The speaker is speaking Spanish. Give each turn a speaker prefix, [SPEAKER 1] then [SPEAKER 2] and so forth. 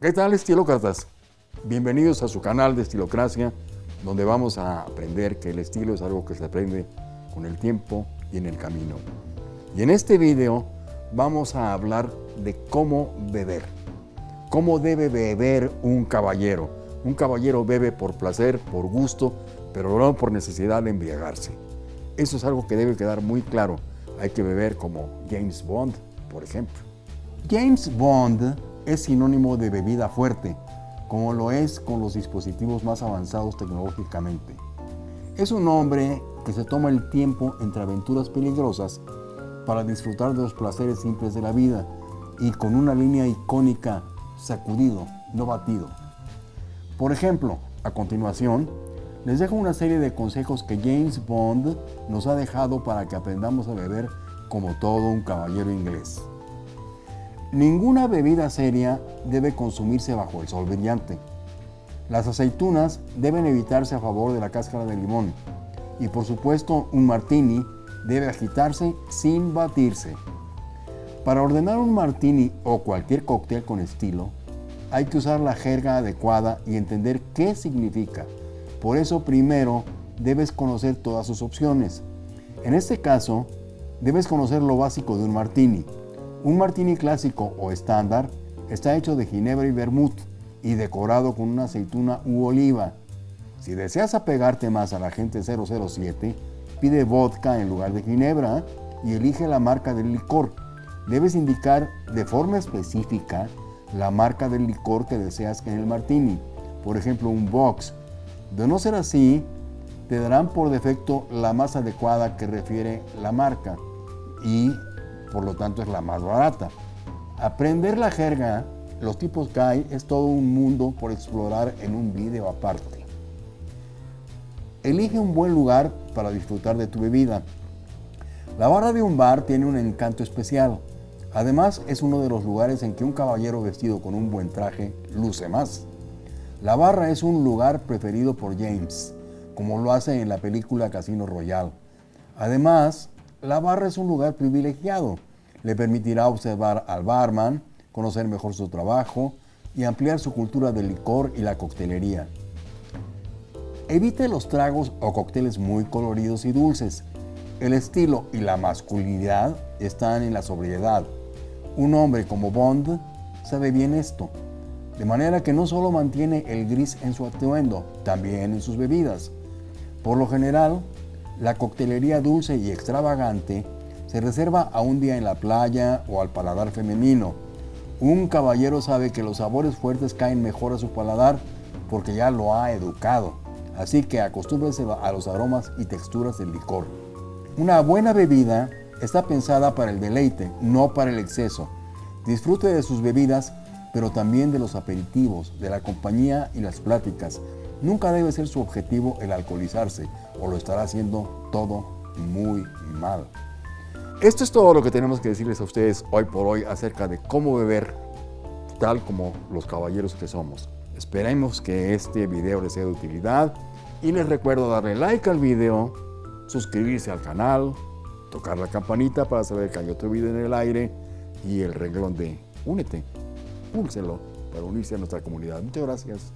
[SPEAKER 1] ¿Qué tal estilócratas? Bienvenidos a su canal de Estilocracia, donde vamos a aprender que el estilo es algo que se aprende con el tiempo y en el camino. Y en este video vamos a hablar de cómo beber. Cómo debe beber un caballero. Un caballero bebe por placer, por gusto, pero no por necesidad de embriagarse. Eso es algo que debe quedar muy claro. Hay que beber como James Bond, por ejemplo. James Bond es sinónimo de bebida fuerte, como lo es con los dispositivos más avanzados tecnológicamente. Es un hombre que se toma el tiempo entre aventuras peligrosas para disfrutar de los placeres simples de la vida y con una línea icónica, sacudido, no batido. Por ejemplo, a continuación, les dejo una serie de consejos que James Bond nos ha dejado para que aprendamos a beber como todo un caballero inglés. Ninguna bebida seria debe consumirse bajo el sol brillante. Las aceitunas deben evitarse a favor de la cáscara de limón. Y por supuesto, un martini debe agitarse sin batirse. Para ordenar un martini o cualquier cóctel con estilo, hay que usar la jerga adecuada y entender qué significa. Por eso primero debes conocer todas sus opciones. En este caso, debes conocer lo básico de un martini, un martini clásico o estándar está hecho de ginebra y vermut y decorado con una aceituna u oliva. Si deseas apegarte más a la gente 007, pide vodka en lugar de ginebra y elige la marca del licor. Debes indicar de forma específica la marca del licor que deseas en el martini, por ejemplo un box. De no ser así, te darán por defecto la más adecuada que refiere la marca y por lo tanto es la más barata. Aprender la jerga, los tipos hay, es todo un mundo por explorar en un video aparte. Elige un buen lugar para disfrutar de tu bebida. La barra de un bar tiene un encanto especial. Además, es uno de los lugares en que un caballero vestido con un buen traje luce más. La barra es un lugar preferido por James, como lo hace en la película Casino Royale. Además, la barra es un lugar privilegiado. Le permitirá observar al barman, conocer mejor su trabajo y ampliar su cultura del licor y la coctelería. Evite los tragos o cócteles muy coloridos y dulces. El estilo y la masculinidad están en la sobriedad. Un hombre como Bond sabe bien esto, de manera que no solo mantiene el gris en su atuendo, también en sus bebidas. Por lo general, la coctelería dulce y extravagante se reserva a un día en la playa o al paladar femenino. Un caballero sabe que los sabores fuertes caen mejor a su paladar porque ya lo ha educado, así que acostúmbrese a los aromas y texturas del licor. Una buena bebida está pensada para el deleite, no para el exceso. Disfrute de sus bebidas, pero también de los aperitivos, de la compañía y las pláticas. Nunca debe ser su objetivo el alcoholizarse, o lo estará haciendo todo muy mal. Esto es todo lo que tenemos que decirles a ustedes hoy por hoy acerca de cómo beber tal como los caballeros que somos. Esperemos que este video les sea de utilidad y les recuerdo darle like al video, suscribirse al canal, tocar la campanita para saber que hay otro video en el aire y el renglón de únete, púlselo para unirse a nuestra comunidad. Muchas gracias.